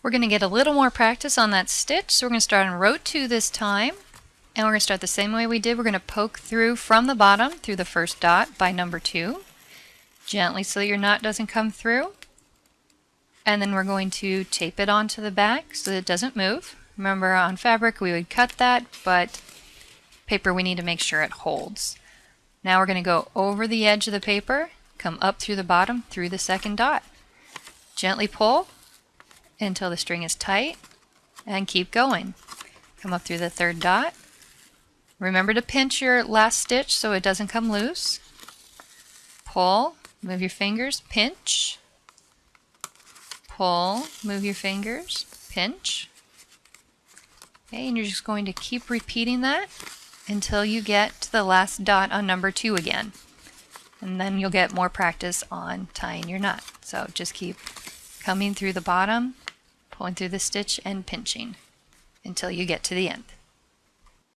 We're going to get a little more practice on that stitch, so we're going to start on row 2 this time. And we're going to start the same way we did. We're going to poke through from the bottom through the first dot by number 2. Gently so your knot doesn't come through. And then we're going to tape it onto the back so that it doesn't move. Remember on fabric we would cut that, but paper we need to make sure it holds. Now we're going to go over the edge of the paper, come up through the bottom through the second dot. Gently pull until the string is tight and keep going. Come up through the third dot. Remember to pinch your last stitch so it doesn't come loose. Pull, move your fingers, pinch, pull, move your fingers, pinch. Okay, and you're just going to keep repeating that until you get to the last dot on number two again. And then you'll get more practice on tying your knot. So just keep coming through the bottom, pulling through the stitch and pinching until you get to the end.